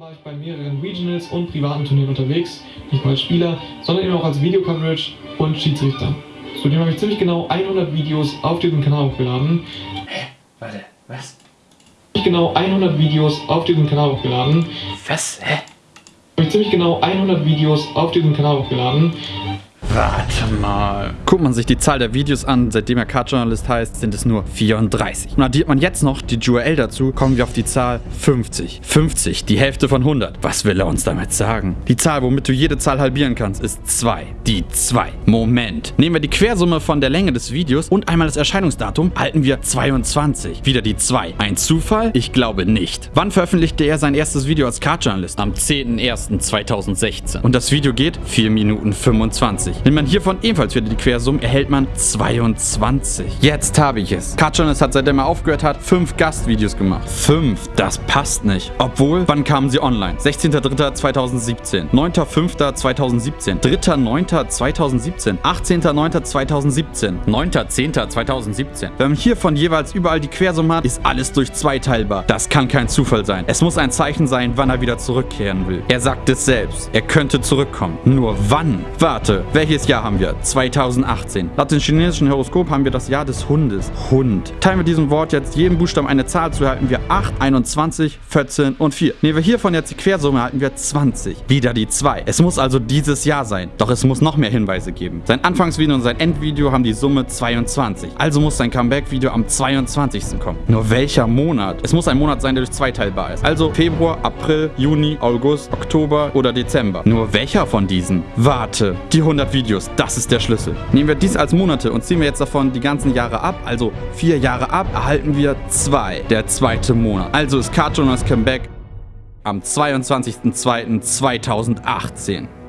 war ich bei mehreren Regionals und privaten Turnieren unterwegs, nicht nur als Spieler, sondern eben auch als Videocoverage und Schiedsrichter. Zudem habe ich ziemlich genau 100 Videos auf diesem Kanal hochgeladen. Hä? Warte, was? Ziemlich genau 100 Videos auf diesem Kanal hochgeladen. Was? Hä? Habe ich ziemlich genau 100 Videos auf diesem Kanal hochgeladen. Warte mal. Guckt man sich die Zahl der Videos an, seitdem er Card-Journalist heißt, sind es nur 34. Und addiert man jetzt noch die URL dazu, kommen wir auf die Zahl 50. 50, die Hälfte von 100. Was will er uns damit sagen? Die Zahl, womit du jede Zahl halbieren kannst, ist 2. Die 2. Moment. Nehmen wir die Quersumme von der Länge des Videos und einmal das Erscheinungsdatum, halten wir 22. Wieder die 2. Ein Zufall? Ich glaube nicht. Wann veröffentlichte er sein erstes Video als Card-Journalist? Am 10.01.2016. Und das Video geht 4 Minuten 25. Nimmt man hiervon ebenfalls wieder die Quersumme, erhält man 22. Jetzt habe ich es. Cartoonist hat, seitdem er aufgehört hat, 5 Gastvideos gemacht. 5, das passt nicht. Obwohl, wann kamen sie online? 16.03.2017, 9.05.2017, 3.09.2017, 18.09.2017, 9.10.2017. Wenn man hiervon jeweils überall die Quersumme hat, ist alles durch 2 teilbar. Das kann kein Zufall sein. Es muss ein Zeichen sein, wann er wieder zurückkehren will. Er sagt es selbst. Er könnte zurückkommen. Nur wann? Warte, welches Jahr haben wir? 2018. Laut dem chinesischen Horoskop haben wir das Jahr des Hundes. Hund. Teilen wir diesem Wort jetzt jedem Buchstaben eine Zahl zu, erhalten wir 8, 21, 14 und 4. Nehmen wir hiervon jetzt die Quersumme, erhalten wir 20. Wieder die 2. Es muss also dieses Jahr sein. Doch es muss noch mehr Hinweise geben. Sein Anfangsvideo und sein Endvideo haben die Summe 22. Also muss sein Comeback-Video am 22. kommen. Nur welcher Monat? Es muss ein Monat sein, der durch zwei teilbar ist. Also Februar, April, Juni, August, Oktober oder Dezember. Nur welcher von diesen? Warte. Die 100 Videos, das ist der Schlüssel. Nehmen wir dies als Monate und ziehen wir jetzt davon die ganzen Jahre ab, also vier Jahre ab, erhalten wir zwei. Der zweite Monat. Also ist Cartooners Comeback am 22.02.2018.